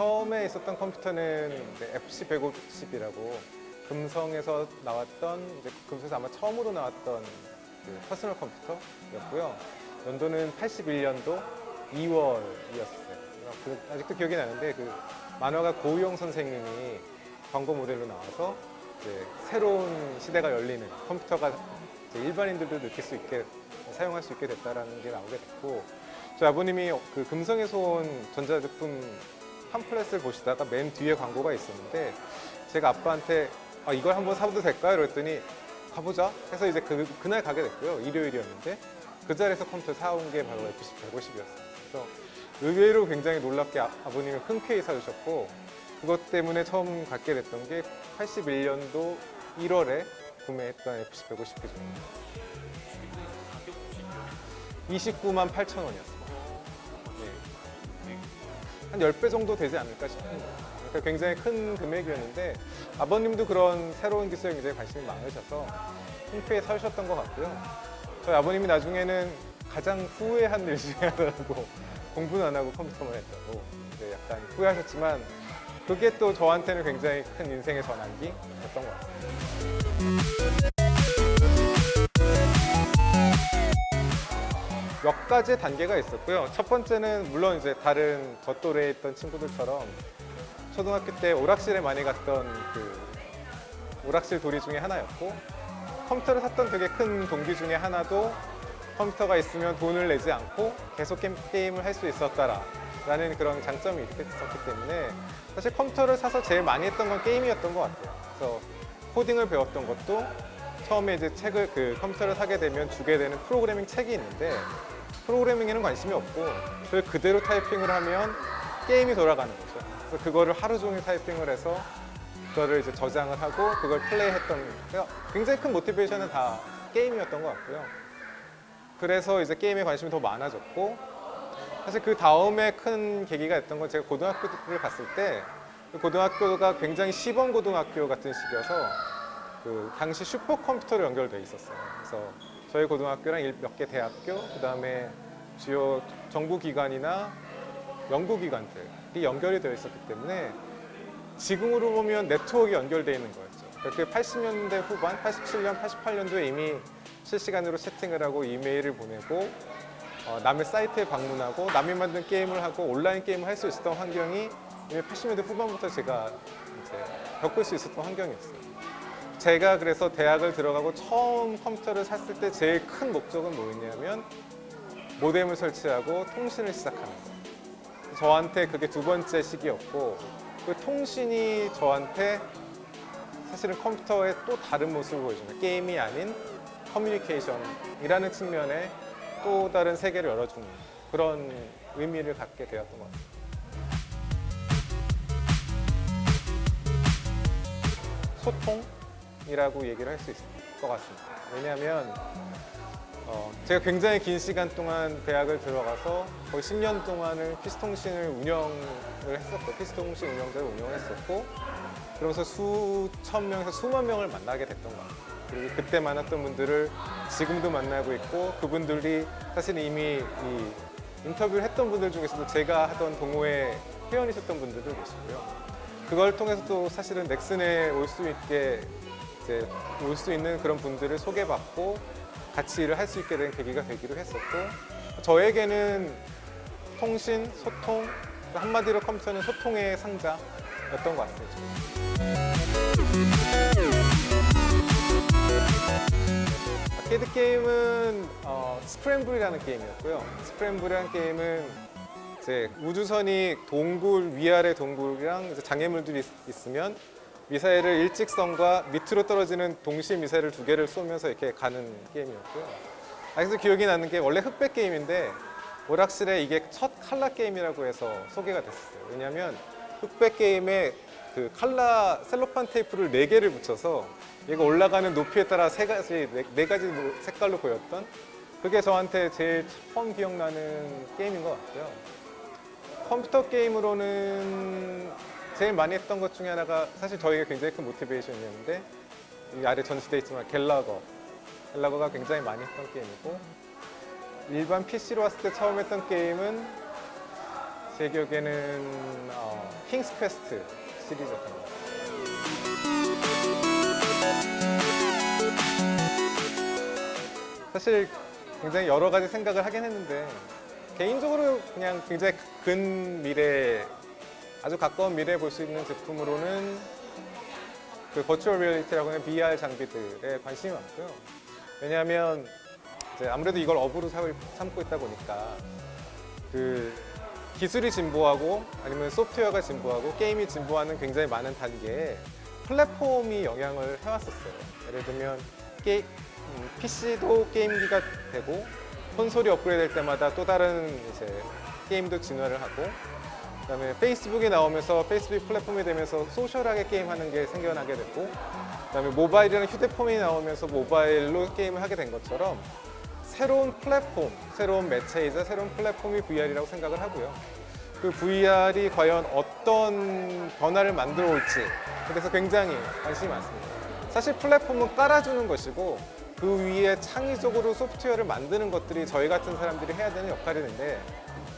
처음에 있었던 컴퓨터는 FC 150이라고 금성에서 나왔던 이제 금성에서 아마 처음으로 나왔던 그 퍼스널 컴퓨터였고요. 연도는 81년도 2월이었어요. 그 아직도 기억이 나는데 그 만화가 고우영 선생님이 광고 모델로 나와서 이제 새로운 시대가 열리는 컴퓨터가 이제 일반인들도 느낄 수 있게 사용할 수 있게 됐다라는 게 나오게 됐고 저희 아버님이 그 금성에서 온 전자제품 팜플렛을 보시다가 맨 뒤에 광고가 있었는데 제가 아빠한테 아, 이걸 한번 사봐도 될까요? 그랬더니 가보자 해서 이제 그, 그날 가게 됐고요 일요일이었는데 그 자리에서 컴퓨터 사온 게 바로 FC 150이었어요 그래서 의외로 굉장히 놀랍게 아, 아버님이 흔쾌히 사주셨고 그것 때문에 처음 갖게 됐던 게 81년도 1월에 구매했던 FC 150기종입니다 29만 8천 원이었어요 네. 한 10배 정도 되지 않을까 싶습니다 그러니까 굉장히 큰 금액이었는데 아버님도 그런 새로운 기술에 굉장히 관심이 많으셔서 흔쾌히 사주셨던 것 같고요. 저희 아버님이 나중에는 가장 후회한 일 중에 하나라고 공부는 안 하고 컴퓨터만 했다고 이제 약간 후회하셨지만 그게 또 저한테는 굉장히 큰 인생의 전환기였던 것 같습니다 가지 단계가 있었고요. 첫 번째는 물론 이제 다른 저 또래에 있던 친구들처럼 초등학교 때 오락실에 많이 갔던 그 오락실 도리 중에 하나였고 컴퓨터를 샀던 되게 큰 동기 중에 하나도 컴퓨터가 있으면 돈을 내지 않고 계속 게임, 을 할 수 있었다라는 그런 장점이 있었기 때문에 사실 컴퓨터를 사서 제일 많이 했던 건 게임이었던 것 같아요. 그래서 코딩을 배웠던 것도 처음에 이제 책을 그 컴퓨터를 사게 되면 주게 되는 프로그래밍 책이 있는데 프로그래밍에는 관심이 없고 그걸 그대로 타이핑을 하면 게임이 돌아가는 거죠. 그래서 그거를 하루 종일 타이핑을 해서 그거를 이제 저장을 하고 그걸 플레이했던 그러니까 굉장히 큰 모티베이션은 다 게임이었던 것 같고요. 그래서 이제 게임에 관심이 더 많아졌고 사실 그 다음에 큰 계기가 됐던 건 제가 고등학교를 갔을 때그 고등학교가 굉장히 시범 고등학교 같은 식이어서 그 당시 슈퍼컴퓨터로 연결돼 있었어요. 그래서 저희 고등학교랑 몇 개 대학교, 그 다음에 주요 정부기관이나 연구기관들이 연결이 되어 있었기 때문에 지금으로 보면 네트워크가 연결되어 있는 거였죠. 그게 80년대 후반, 87년, 88년도에 이미 실시간으로 채팅을 하고 이메일을 보내고 어, 남의 사이트에 방문하고 남이 만든 게임을 하고 온라인 게임을 할 수 있었던 환경이 이미 80년대 후반부터 제가 이제 겪을 수 있었던 환경이었어요. 제가 그래서 대학을 들어가고 처음 컴퓨터를 샀을 때 제일 큰 목적은 뭐였냐면 모뎀을 설치하고 통신을 시작하는 거. 저한테 그게 두 번째 시기였고 그 통신이 저한테 사실은 컴퓨터의 또 다른 모습을 보여주는 게임이 아닌 커뮤니케이션이라는 측면에 또 다른 세계를 열어주는 그런 의미를 갖게 되었던 것 같아요. 소통 이라고 얘기를 할 수 있을 것 같습니다. 왜냐하면 어, 제가 굉장히 긴 시간 동안 대학을 들어가서 거의 10년 동안을 피스통신을 운영을 했었고 피스통신 운영자를 운영을 했었고 그러면서 수천 명에서 수만 명을 만나게 됐던 것 같아요. 그리고 그때 만났던 분들을 지금도 만나고 있고 그분들이 사실 이미 이 인터뷰를 했던 분들 중에서도 제가 하던 동호회 회원이셨던 분들도 계시고요. 그걸 통해서 또 사실은 넥슨에 올 수 있게 이제 올 수 있는 그런 분들을 소개받고 같이 일을 할 수 있게 된 계기가 되기도 했었고 저에게는 통신, 소통, 한마디로 컴퓨터는 소통의 상자였던 것 같습니다. 아케이드 게임은 어, 스크램블이라는 게임이었고요. 스크램블이라는 게임은 이제 우주선이 동굴 위아래 동굴이랑 장애물들이 있, 으면 미사일을 일직선과 밑으로 떨어지는 동시 미사일을 두 개를 쏘면서 이렇게 가는 게임이었고요. 아직도 기억이 나는 게 원래 흑백 게임인데 오락실에 이게 첫 칼라 게임이라고 해서 소개가 됐었어요. 왜냐하면 흑백 게임에 그 칼라 셀로판 테이프를 네 개를 붙여서 얘가 올라가는 높이에 따라 세 가지 네, 네 가지 색깔로 보였던 그게 저한테 제일 처음 기억나는 게임인 것 같고요. 컴퓨터 게임으로는 제일 많이 했던 것 중에 하나가 사실 저에게 굉장히 큰 motivation이었는데 이 아래 전시되어 있지만 갤러거 갤러거가 굉장히 많이 했던 게임이고 일반 PC로 왔을 때 처음 했던 게임은 제 기억에는 어, 킹스 퀘스트 시리즈였던 것 같아요. 사실 굉장히 여러 가지 생각을 하긴 했는데 개인적으로 그냥 굉장히 근 미래 아주 가까운 미래에 볼 수 있는 제품으로는 그 virtual reality라고 하는 VR 장비들에 관심이 많고요. 왜냐하면 아무래도 이걸 업으로 삼고 있다 보니까 그 기술이 진보하고 아니면 소프트웨어가 진보하고 게임이 진보하는 굉장히 많은 단계에 플랫폼이 영향을 해왔었어요. 예를 들면 게, PC도 게임기가 되고 콘솔이 업그레이드 될 때마다 또 다른 이제 게임도 진화를 하고 그다음에 페이스북이 나오면서 페이스북 플랫폼이 되면서 소셜하게 게임하는 게 생겨나게 됐고 그다음에 모바일이라는 휴대폰이 나오면서 모바일로 게임을 하게 된 것처럼 새로운 플랫폼, 새로운 매체이자 새로운 플랫폼이 VR이라고 생각을 하고요. 그 VR이 과연 어떤 변화를 만들어 올지 그래서 굉장히 관심이 많습니다. 사실 플랫폼은 깔아주는 것이고 그 위에 창의적으로 소프트웨어를 만드는 것들이 저희 같은 사람들이 해야 되는 역할인데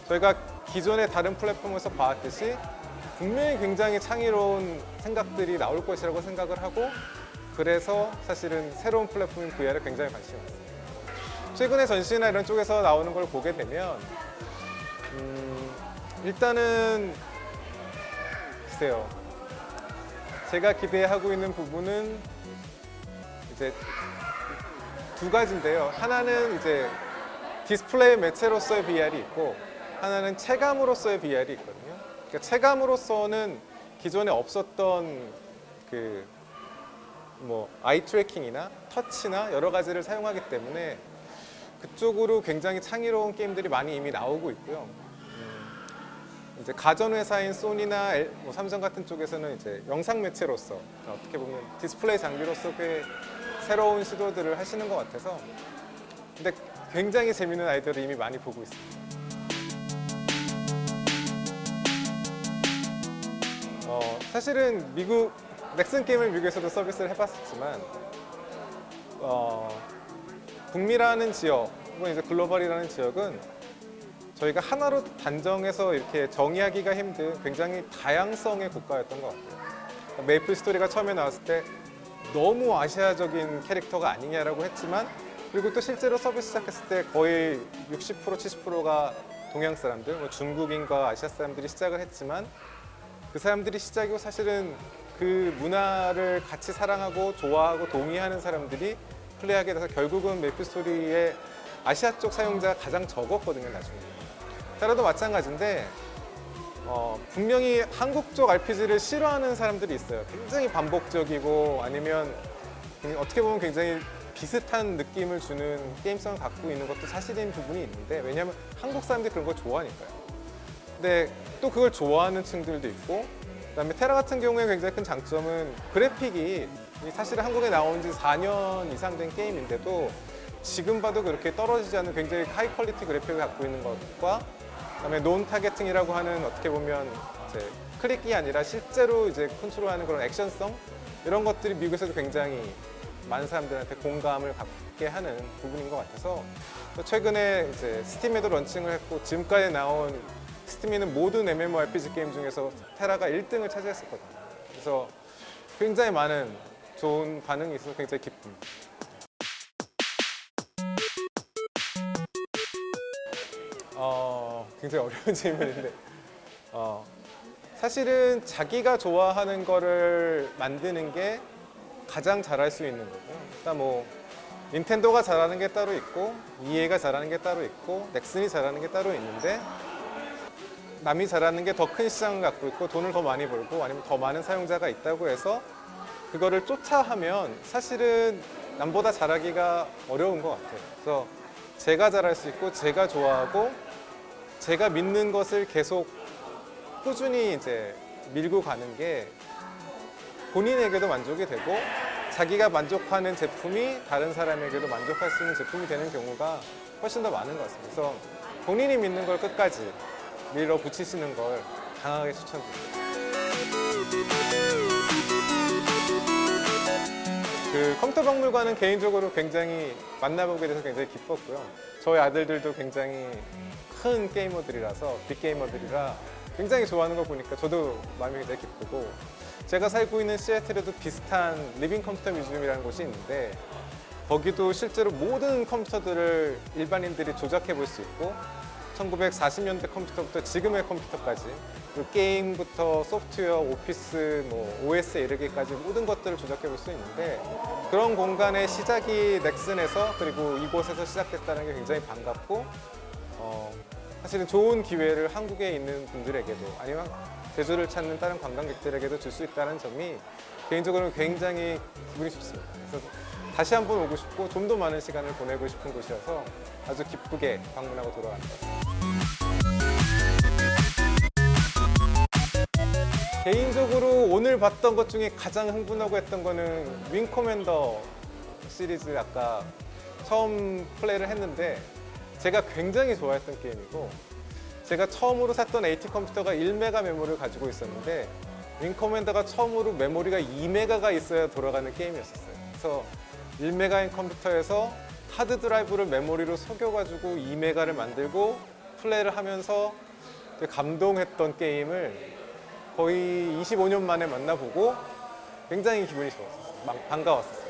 저희가 기존의 다른 플랫폼에서 봐왔듯이 분명히 굉장히 창의로운 생각들이 나올 것이라고 생각을 하고 그래서 사실은 새로운 플랫폼인 VR에 굉장히 관심이 많습니다. 최근에 전시나 이런 쪽에서 나오는 걸 보게 되면 음, 일단은 글쎄요 제가 기대하고 있는 부분은 이제 두 가지인데요 하나는 이제 디스플레이 매체로서의 VR이 있고 하나는 체감으로서의 VR이 있거든요 그러니까 체감으로서는 기존에 없었던 그 뭐 eye tracking이나 터치나 여러 가지를 사용하기 때문에 그쪽으로 굉장히 창의로운 게임들이 많이 이미 나오고 있고요. 음, 이제 가전 회사인 소니나 엘- 뭐 삼성 같은 쪽에서는 이제 영상 매체로서 어떻게 보면 디스플레이 장비로서 꽤 새로운 시도들을 하시는 것 같아서 근데 굉장히 재밌는 아이디어를 이미 많이 보고 있습니다. 어, 사실은 미국 넥슨 게임을 미국에서도 서비스를 해봤었지만 어, 북미라는 지역 혹은 이제 글로벌이라는 지역은 저희가 하나로 단정해서 이렇게 정의하기가 힘든 굉장히 다양성의 국가였던 것 같아요. 메이플 스토리가 처음에 나왔을 때 너무 아시아적인 캐릭터가 아니냐라고 했지만 그리고 또 실제로 서비스 시작했을 때 거의 60% 70%가 동양 사람들, 뭐 중국인과 아시아 사람들이 시작을 했지만 그 사람들이 시작이고 사실은 그 문화를 같이 사랑하고 좋아하고 동의하는 사람들이 플레이하게 돼서 결국은 메이플 스토리의 아시아 쪽 사용자가 가장 적었거든요 나중에. 테라도 마찬가지인데 어, 분명히 한국 쪽 RPG를 싫어하는 사람들이 있어요. 굉장히 반복적이고 아니면 어떻게 보면 굉장히 비슷한 느낌을 주는 게임성을 갖고 있는 것도 사실인 부분이 있는데 왜냐하면 한국 사람들이 그런 걸 좋아하니까요. 근데 또 그걸 좋아하는 층들도 있고 그다음에 테라 같은 경우에 굉장히 큰 장점은 그래픽이 사실 한국에 나온 지 4년 이상 된 게임인데도 지금 봐도 그렇게 떨어지지 않는 굉장히 high quality 그래픽을 갖고 있는 것과 그다음에 non targeting이라고 하는 어떻게 보면 이제 클릭이 아니라 실제로 이제 컨트롤하는 그런 액션성 이런 것들이 미국에서도 굉장히 많은 사람들한테 공감을 갖게 하는 부분인 것 같아서 또 최근에 이제 스팀에도 런칭을 했고 지금까지 나온 스팀에 있는 모든 MMORPG 게임 중에서 테라가 1등을 차지했었거든요. 그래서 굉장히 많은 좋은 반응이 있어서 굉장히 기쁩니다. 어, 굉장히 어려운 질문인데 어, 사실은 자기가 좋아하는 거를 만드는 게 가장 잘할 수 있는 거고 일단 뭐 닌텐도가 잘하는 게 따로 있고 EA가 잘하는 게 따로 있고 넥슨이 잘하는 게 따로 있는데 남이 잘하는 게 더 큰 시장을 갖고 있고 돈을 더 많이 벌고 아니면 더 많은 사용자가 있다고 해서 그거를 쫓아하면 사실은 남보다 잘하기가 어려운 것 같아요. 그래서 제가 잘할 수 있고 제가 좋아하고 제가 믿는 것을 계속 꾸준히 이제 밀고 가는 게 본인에게도 만족이 되고 자기가 만족하는 제품이 다른 사람에게도 만족할 수 있는 제품이 되는 경우가 훨씬 더 많은 것 같습니다. 그래서 본인이 믿는 걸 끝까지 밀어 붙이시는 걸 강하게 추천드립니다. 그 컴퓨터 박물관은 개인적으로 굉장히 만나보게 돼서 굉장히 기뻤고요. 저희 아들들도 굉장히 큰 게이머들이라서 big 게이머들이라 굉장히 좋아하는 걸 보니까 저도 마음이 굉장히 기쁘고 제가 살고 있는 시애틀에도 비슷한 Living Computer Museum이라는 곳이 있는데 거기도 실제로 모든 컴퓨터들을 일반인들이 조작해 볼 수 있고 1940년대 컴퓨터부터 지금의 컴퓨터까지 그리고 게임부터 소프트웨어, 오피스, 뭐 OS에 이르기까지 모든 것들을 조작해 볼 수 있는데 그런 공간의 시작이 넥슨에서 그리고 이곳에서 시작됐다는 게 굉장히 반갑고 어, 사실은 좋은 기회를 한국에 있는 분들에게도 아니면 제주를 찾는 다른 관광객들에게도 줄 수 있다는 점이 개인적으로는 굉장히 기분이 좋습니다. 다시 한번 오고 싶고 좀 더 많은 시간을 보내고 싶은 곳이어서 아주 기쁘게 방문하고 갔습니다. 개인적으로 오늘 봤던 것 중에 가장 흥분하고 했던 거는 Wing Commander 시리즈 아까 처음 플레이를 했는데 제가 굉장히 좋아했던 게임이고 제가 처음으로 샀던 AT 컴퓨터가 1메가 메모리를 가지고 있었는데 Wing Commander가 처음으로 메모리가 2메가가 있어야 돌아가는 게임이었어요. 그래서 1메가인 컴퓨터에서 하드 드라이브를 메모리로 속여가지고 2메가를 만들고 플레이를 하면서 감동했던 게임을 거의 25년 만에 만나보고 굉장히 기분이 좋았어요. 막 반가웠어요.